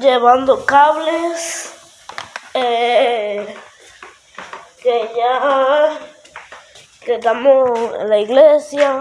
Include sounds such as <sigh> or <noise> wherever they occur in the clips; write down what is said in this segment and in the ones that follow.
Llevando cables. Eh, que ya. Que estamos en la iglesia.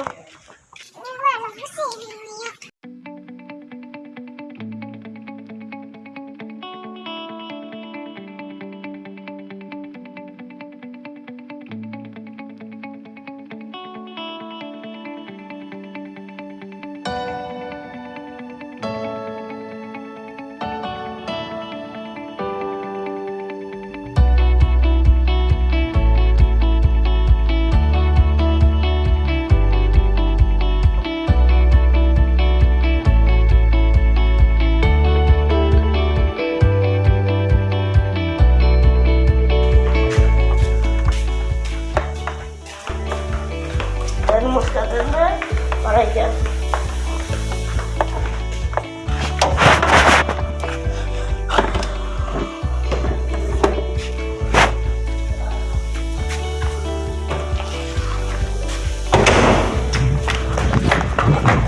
Tenemos que atender para allá.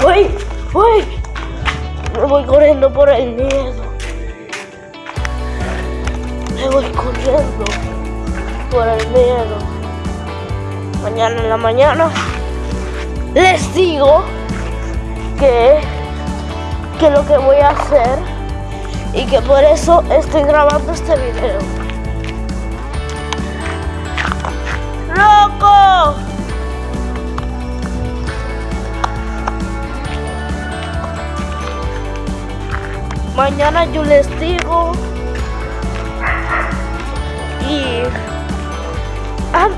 ¡Uy! ¡Uy! Me voy corriendo por el miedo. Me voy corriendo por el miedo. Mañana en la mañana les digo que, que lo que voy a hacer y que por eso estoy grabando este video. ¡Loco! Mañana yo les digo y... Ah,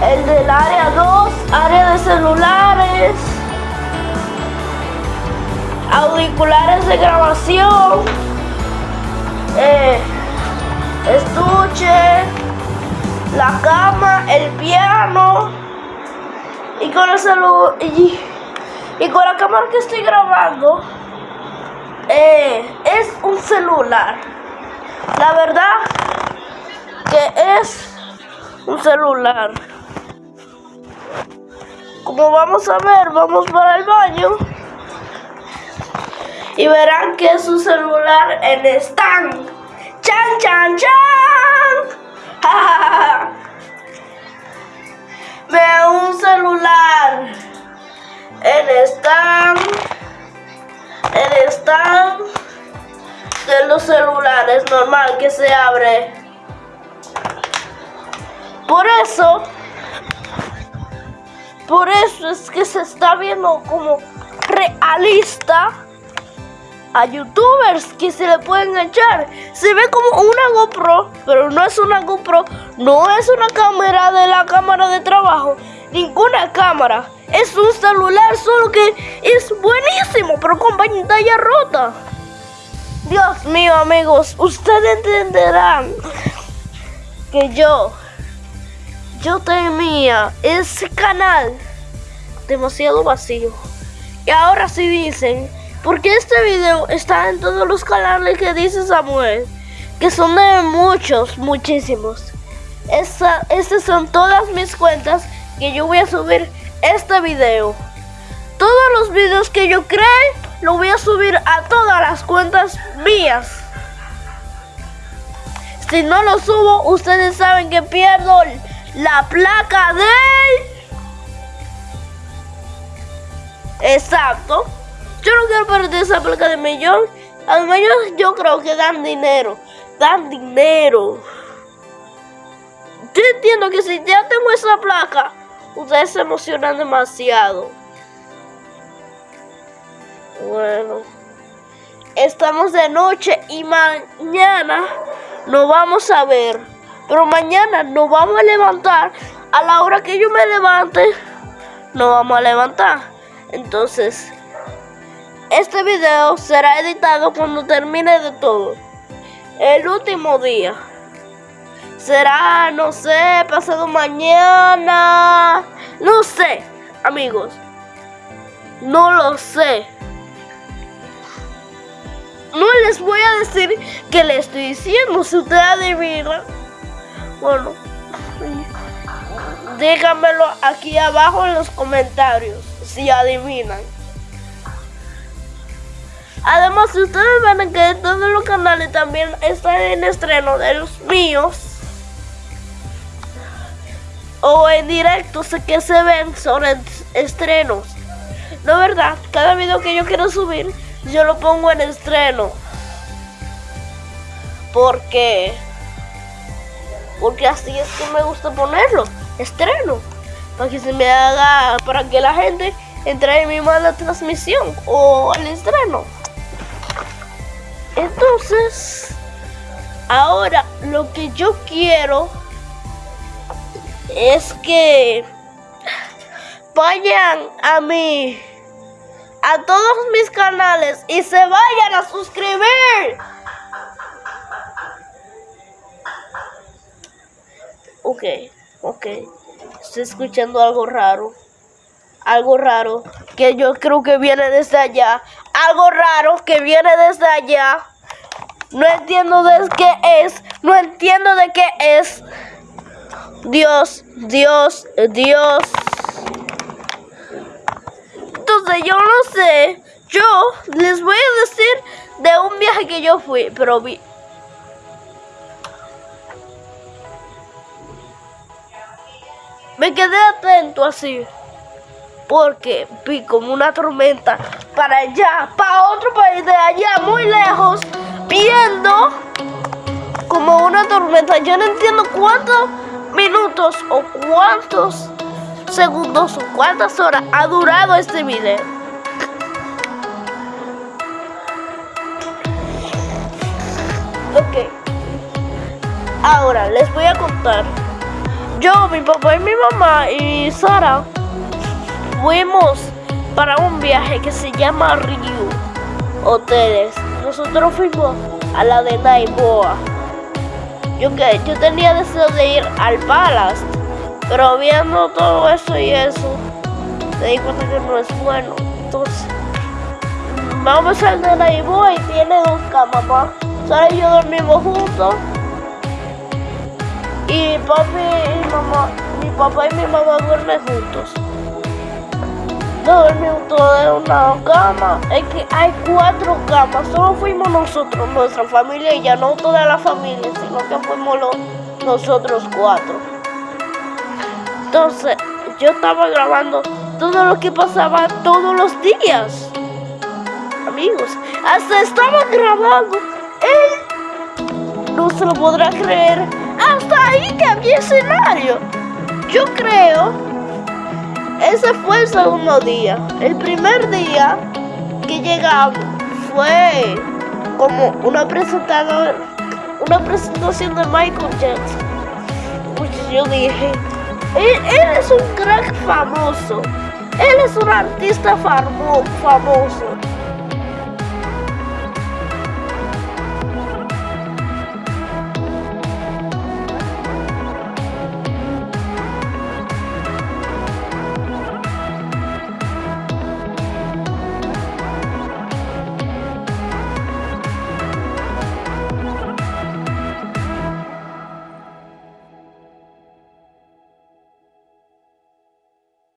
El del área 2, área de celulares. Auriculares de grabación. eh, estuche. La cama, el piano. Y con el celu y, y con la cámara que estoy grabando eh, es un celular. La verdad que es un celular. Como vamos a ver, vamos para el baño y verán que es un celular en stand. ¡Chan, chan, chan! <laughs> ¡Ja, ja! Veo un celular en stand, en stand de los celulares normal que se abre. Por eso, por eso es que se está viendo como realista a youtubers que se le pueden echar. Se ve como una GoPro, pero no es una GoPro, no es una cámara de la cámara de trabajo, ninguna cámara. Es un celular, solo que es buenísimo, pero con pantalla rota. Dios mío, amigos, ustedes entenderán que yo, yo temía ese canal demasiado vacío. Y ahora sí dicen porque este video está en todos los canales que dice Samuel, que son de muchos, muchísimos. Esta, estas son todas mis cuentas que yo voy a subir este video. Todos los videos que yo cree, lo voy a subir a todas las cuentas mías. Si no lo subo, ustedes saben que pierdo la placa de... Exacto. Yo no quiero perder esa placa de millón. Además, yo, creo que dan dinero. Dan dinero. Yo entiendo que si ya tengo esa placa, ustedes se emocionan demasiado. Bueno, estamos de noche y mañana nos vamos a ver. Pero mañana nos vamos a levantar. A la hora que yo me levante, nos vamos a levantar. Entonces, este video será editado cuando termine de todo. El último día. Será, no sé, pasado mañana. No sé, amigos. No lo sé. No les voy a decir que le estoy diciendo. Si ustedes adivinan. Bueno. Díganmelo aquí abajo en los comentarios. Si adivinan. Además, ustedes ven que todos los canales también están en estreno de los míos. O en directo, sé que se ven sobre estrenos. No verdad, cada video que yo quiero subir, yo lo pongo en estreno. Porque porque así es que me gusta ponerlo, estreno, para que se me haga, para que la gente entre en mi mala transmisión o al estreno. Entonces, ahora lo que yo quiero es que vayan a mi a todos mis canales y se vayan a suscribir. Ok, ok. Estoy escuchando algo raro. Algo raro que yo creo que viene desde allá. Algo raro que viene desde allá. No entiendo de qué es. No entiendo de qué es. Dios, Dios, Dios. Entonces yo no sé. Yo les voy a decir de un viaje que yo fui, pero vi, Me quedé atento así. Porque vi como una tormenta para allá, para otro país de allá, muy lejos, viendo como una tormenta. Yo no entiendo cuántos minutos o cuántos segundos o cuántas horas ha durado este video. Ok. Ahora les voy a contar yo, mi papá y mi mamá y Sara fuimos para un viaje que se llama Ryu Hoteles. Nosotros fuimos a la de Naiboa. Yo, que, yo tenía deseo de ir al Palace, pero viendo todo eso y eso, me di cuenta que no es bueno. Entonces, vamos al de Naiboa y tiene dos camas. Sara y yo dormimos juntos y papi y mamá, mi papá y mi mamá duermen juntos. Dormimos todos en una cama. Es que hay cuatro camas. Solo fuimos nosotros, nuestra familia, y ya no toda la familia, sino que fuimos nosotros cuatro. Entonces, yo estaba grabando todo lo que pasaba todos los días. Amigos, hasta estaba grabando. Él no se lo podrá creer hasta ahí había escenario. Yo creo, ese fue el segundo día. El primer día que llegamos fue como una presentación, una presentación de Michael Jackson. Pues yo dije, él, es un crack famoso. Él es un artista famoso.